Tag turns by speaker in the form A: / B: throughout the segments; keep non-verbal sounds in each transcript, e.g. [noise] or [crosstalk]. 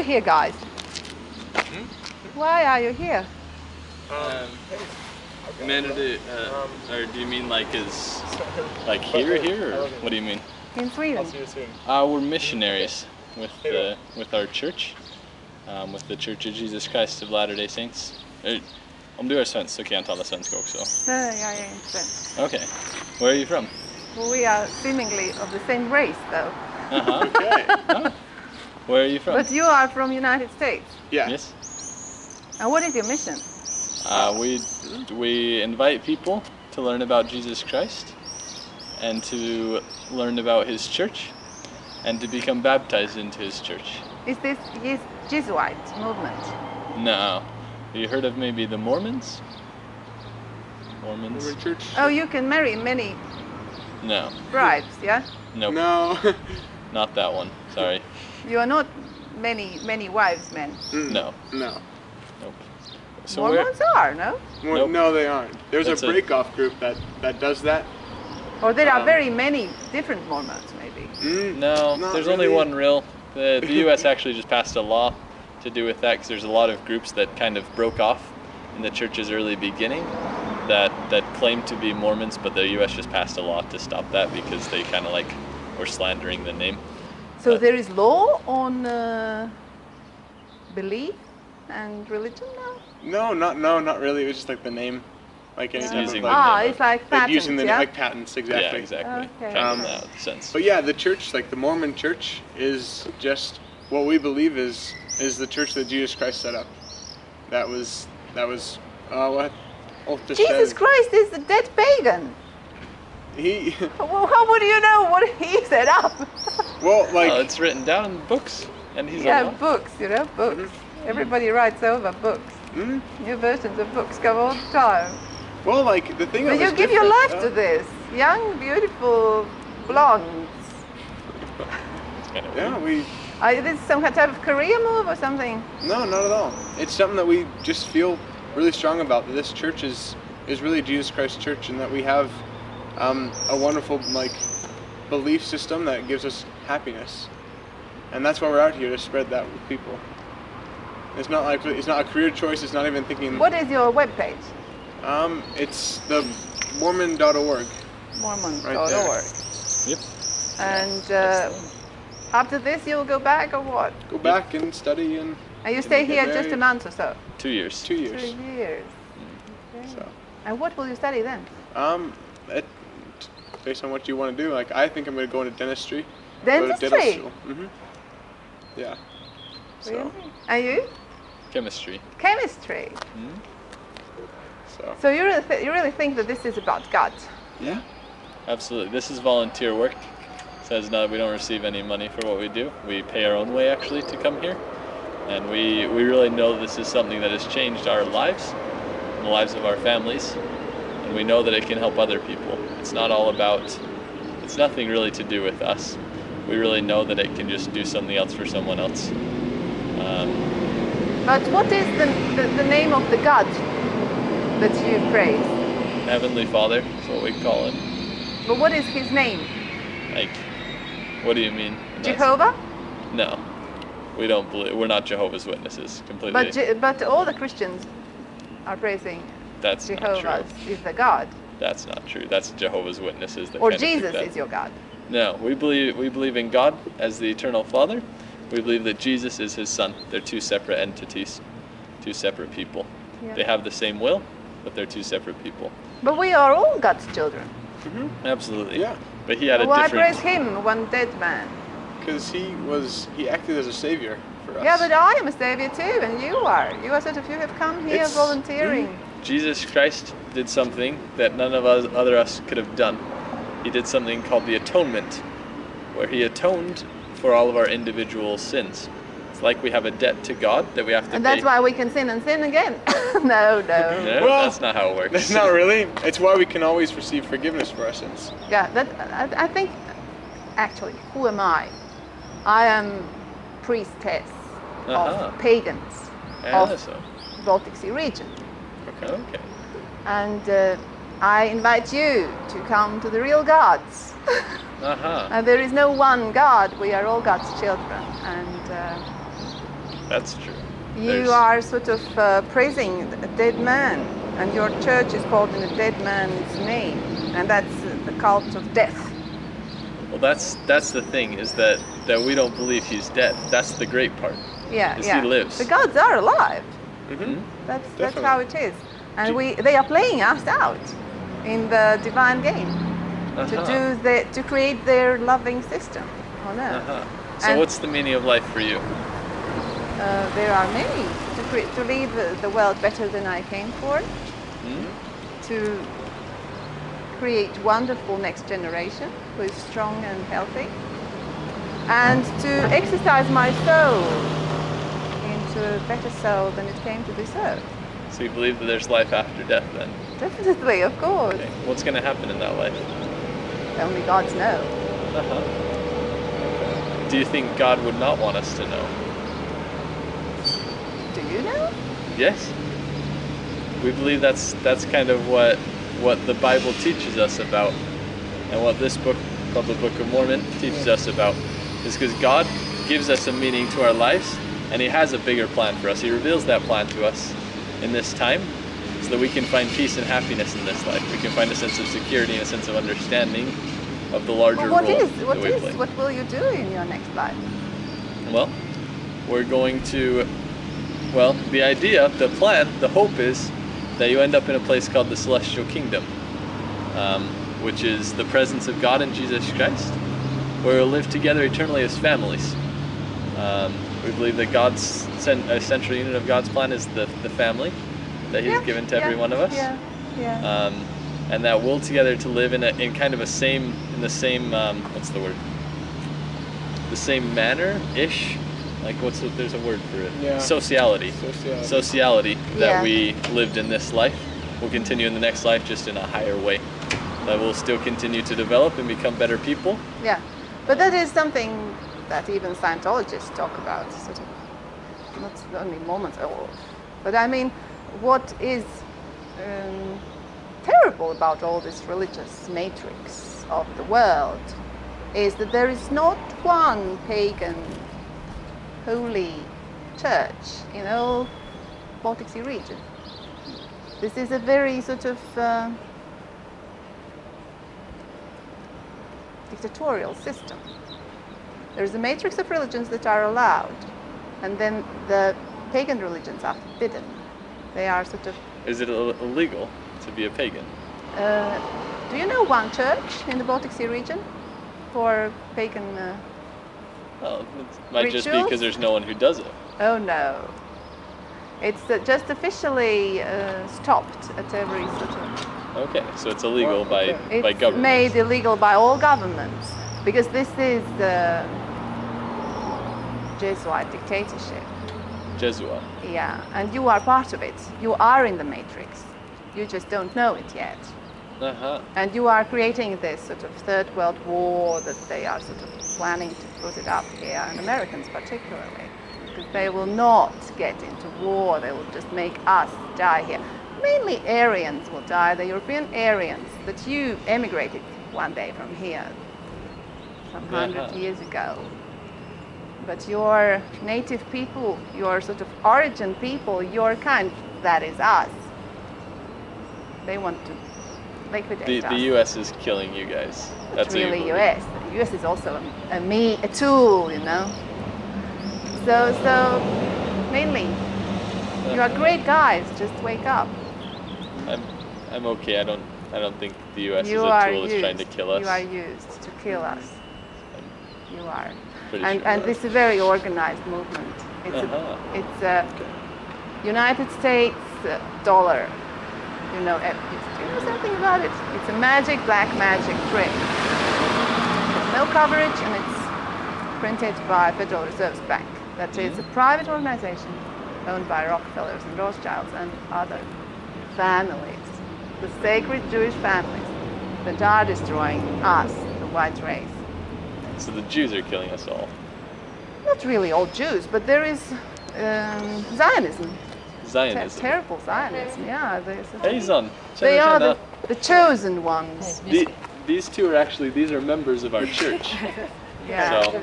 A: you here, guys? Why are you here?
B: Um, Humanity, uh, or do you mean like is like here, here, or what do you mean?
A: In Sweden.
B: Uh, we're missionaries with the with our church, um, with the Church of Jesus Christ of Latter-day Saints. Om du är svensk så kan jag tala svenska också.
A: Nej, jag är inte svensk.
B: Okay. Where are you from?
A: We are seemingly of the same race, though.
B: Uh-huh.
C: Okay. [laughs]
B: Where are you from?
A: But you are from United States.
C: Yeah.
B: Yes.
A: And what is your mission?
B: Uh, we we invite people to learn about Jesus Christ and to learn about His church and to become baptized into His church.
A: Is this Jes- Jesuit movement?
B: No. You heard of maybe the Mormons? Mormons?
C: We're church.
A: Oh, you can marry many
B: No.
A: brides, yeah?
B: Nope.
C: No. [laughs]
B: Not that one. Sorry.
A: You are not many, many wives men.
C: Mm,
B: No.
C: No.
B: Nope. So?
A: Mormons are, no?
C: Well,
B: Nope.
C: No, they aren't. There's
B: That's
C: a
B: a-
C: break-off group that that does that.
A: Or there are
C: Um,
A: very many different Mormons, maybe.
C: Mm,
B: No.
C: not
B: there's only one real. The the [laughs] U.S. actually just passed a law to do with that because there's a lot of groups that kind of broke off in the church's early beginning that that claimed to be Mormons, but the U.S. just passed a law to stop that because they kind of like were slandering the name.
A: So
B: Uh,
A: there is law on uh, belief and religion now?
C: No, not no, not really. It was just like the name, like any
B: It's
C: type
B: using
C: of like,
A: ah,
B: name.
A: it's like
C: like
A: patents,
C: using the
A: yeah?
C: like patents exactly.
B: Yeah, exactly.
A: Okay.
C: Um,
B: in that sense.
C: But yeah, the church, like the Mormon church, is just what we believe is is the church that Jesus Christ set up. That was that was uh, what
A: Jesus
C: says.
A: Christ is the dead pagan.
C: He
A: Well, how would you know what he set up?
C: well like
B: oh, it's written down in books, and he's
A: yeah,
B: alive.
A: books, you know, books. Everybody writes over books.
C: mm,
A: New versions of books come all the time.
C: well like the thing. that
A: But you give your life
C: uh,
A: to this. Young, beautiful blondes.
B: It's kind of
C: Yeah, we
A: Are this some type of career move or something?
C: no, not at all. It's something that we just feel really strong about. That this church is is really Jesus Christ Church, and that we have um, a wonderful like belief system that gives us happiness, and that's why we're out here to spread that with people. It's not like it's not a career choice. It's not even thinking.
A: What is your webpage?
C: Um, it's the Mormon.org.
A: Mormon.org.
C: there.
B: Yep.
A: And uh, after this, you'll go back or what?
C: Go back and study and
A: And you stay here just a month or so?
B: Two years.
C: two years.
A: Two
C: years.
A: years. Okay.
C: So,
A: And what will you study then?
C: um, it, based on what you want to do, like I think I'm going to go into dentistry. Go to dental
A: Dentistry?
C: school. hmm Yeah. So,
A: Really? And you?
B: Chemistry.
A: Chemistry.
B: Hmm?
C: so
A: So you really, th- you really think that this is about God?
C: yeah.
B: Absolutely. This is volunteer work. Says no, we don't receive any money for what we do. We pay our own way actually to come here, and we we really know this is something that has changed our lives, and the lives of our families, and we know that it can help other people. It's not all about. It's nothing really to do with us. We really know that it can just do something else for someone else. Um,
A: But what is the, the, the name of the God that you praise?
B: Heavenly Father is what we call it.
A: But what is his name?
B: Like, what do you mean?
A: Jehovah?
B: No, we don't believe. We're not Jehovah's Witnesses. Completely.
A: But, but all the Christians are praising
B: That's not
A: Jehovah
B: true.
A: is the God.
B: That's not true. That's Jehovah's Witnesses. That
A: Or
B: kind of think
A: Jesus
B: that.
A: is your God.
B: No, we believe we believe in God as the eternal Father. We believe that Jesus is His Son. They're two separate entities, two separate people.
A: Yeah.
B: They have the same will, but they're two separate people.
A: But we are all God's children. Mm-hmm.
B: Absolutely.
C: Yeah.
B: But He had a
A: Why
B: different.
A: praise him, one dead man?
C: Because he was he acted as a savior for us.
A: Yeah, but I am a savior too, and you are. You are sort of, you have come here
C: It's-
A: volunteering.
B: Jesus Christ did something that none of us other us could have done. He did something called the atonement, where he atoned for all of our individual sins. It's like we have a debt to God that we have to
A: And
B: pay.
A: that's why we can sin and sin again. [laughs] no, no.
B: No,
C: Well,
B: that's not how it works.
C: That's [laughs] not really. It's why we can always receive forgiveness for our sins.
A: Yeah, that I, I think. Actually, who am I? I am priestess
B: Uh-huh.
A: of pagans
B: Yeah,
A: of
B: so,
A: Baltic Sea region,
C: Okay.
A: and uh, I invite you to come to the real gods. [laughs]
B: Uh-huh.
A: And there is no one God. We are all God's children, and uh,
B: That's true.
A: You
B: There's-
A: are sort of uh, praising a dead man, and your church is called in a dead man's name, and that's uh, the cult of death.
B: Well, that's that's the thing is that that we don't believe he's dead. That's the great part.
A: Yeah, yeah.
B: he lives.
A: The gods are alive.
C: Hmm
A: That's that's how it is, and
B: Do-
A: we they are playing us out in the divine game to
B: Uh-huh.
A: do the to create their loving system on earth.
B: Uh-huh. So
A: And-
B: what's the meaning of life for you?
A: Uh, there are many to cre- to leave the, the world better than I came for,
B: Hmm?
A: to create wonderful next generation who is strong and healthy, and to exercise my soul into a better soul than it came to this earth.
B: So you believe that there's life after death then?
A: Definitely, of course.
B: Okay. What's going to happen in that life?
A: Only gods know.
B: Uh-huh. Do you think God would not want us to know?
A: Do you know?
B: Yes. We believe that's that's kind of what what the Bible teaches us about, and what this book called the Book of Mormon teaches us about, is because God gives us a meaning to our lives, and He has a bigger plan for us. He reveals that plan to us in this time, so that we can find peace and happiness in this life. We can find a sense of security and a sense of understanding of the larger
A: Well, what
B: role
A: is what is
B: play.
A: what will you do in your next life?
B: Well, we're going to. Well, the idea, the plan, the hope is that you end up in a place called the Celestial Kingdom, um, which is the presence of God and Jesus Christ, where we'll live together eternally as families. Um, we believe that God's cen- a central unit of God's plan is the, the family that He's
A: Yeah,
B: given to
A: yeah,
B: every one of us.
A: Yeah, yeah.
B: um, and that will together to live in a in kind of a same in the same um, what's the word? The same manner ish like what's the, there's a word for it.
C: Yeah.
B: sociality.
C: Sociality.
B: sociality that
A: Yeah.
B: we lived in this life. Will continue in the next life just in a higher way. That will still continue to develop and become better people.
A: Yeah, but that is something that even Scientologists talk about, sort of, not only Mormons, but I mean, what is um, terrible about all this religious matrix of the world is that there is not one pagan holy church in all Baltic Sea region. This is a very sort of uh, dictatorial system. There's a matrix of religions that are allowed, and then the pagan religions are forbidden. They are sort of.
B: is it illegal to be a pagan
A: Uh, do you know one church in the Baltic Sea region for pagan? Uh,
B: well it might just be because there's no one who does it
A: oh no. It's uh, just officially uh, stopped at every sort of.
B: okay so it's illegal by
C: okay.
B: by
A: It's
B: government
A: made illegal by all governments because this is the Jesuit dictatorship.
B: Jesuit
A: Yeah, and you are part of it. You are in the matrix. You just don't know it yet.
B: uh-huh
A: And you are creating this sort of third world war that they are sort of planning to put it up here, and Americans particularly, because they will not get into war. They will just make us die here. Mainly Aryans will die, the European Aryans that you emigrated one day from here some hundred years ago. But your native people, your sort of origin people, your kind, that is us. They want to liquidate
B: the,
A: us.
B: the US is killing you guys that's
A: really
B: believe.
A: US. The US is also a, a me, a tool, you know. So, so mainly, you are great guys. Just wake up.
B: I'm I'm okay. I don't I don't think the U.S.
A: you
B: is a
A: are
B: tool
A: used.
B: that's trying to kill us.
A: You are used to kill us. You are.
B: Pretty
A: And,
B: sure.
A: and this is a very organized movement. It's
B: Uh-huh.
A: a, it's a United States uh, dollar. You know, uh, do you know something about it? It's a magic, black magic trick. It's no coverage and it's printed by Federal Reserve Bank. That is a private organization owned by Rockefellers and Rothschilds and other families, the sacred Jewish families that are destroying us, the white race.
B: So the Jews are killing us all.
A: Not really all Jews, but there is um, Zionism, Ter-
B: Zionism.
A: terrible Zionism. Yeah, they,
B: Hey, Zan.
A: they are the, the chosen ones.
B: The- these two are actually these are members of our church. [laughs]
A: Yeah.
B: So,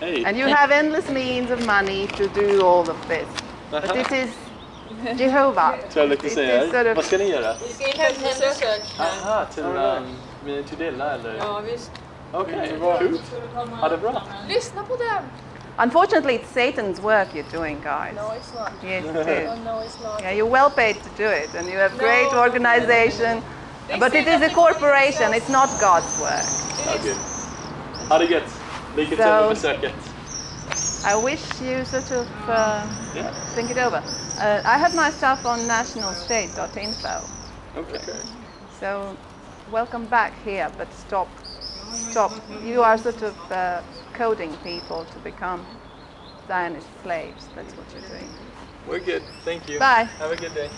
B: hey.
A: And you have endless means of money to do all of this. But this is Jehovah.
B: Så jag lite
A: It
B: säga,
A: is sort of-
B: vad ska ni göra?
D: Vi ska in på ett.
B: Aha, till, um, till Dilla eller?
D: Ja, visst.
B: Okej, coolt. Ha det bra.
D: Lyssna på dem!
A: Unfortunately, it's Satan's work you're doing, guys.
D: No, it's not.
A: Yes, [laughs] it
D: Oh, no, it's not.
A: Yeah, you're well paid to do it, and you have great
D: No.
A: organization.
D: They
A: But it is a corporation. It's not God's work.
B: Okej. Ha det gött. Lycka till
A: So-
B: med besöket.
A: I wish you sort of uh,
B: Yeah.
A: think it over. Uh, I have my stuff on nationalstate.info.
B: Okay.
A: So welcome back here, but stop, stop. You are sort of uh, coding people to become Zionist slaves. That's what you're doing.
B: We're good. Thank you.
A: Bye.
B: Have a good day.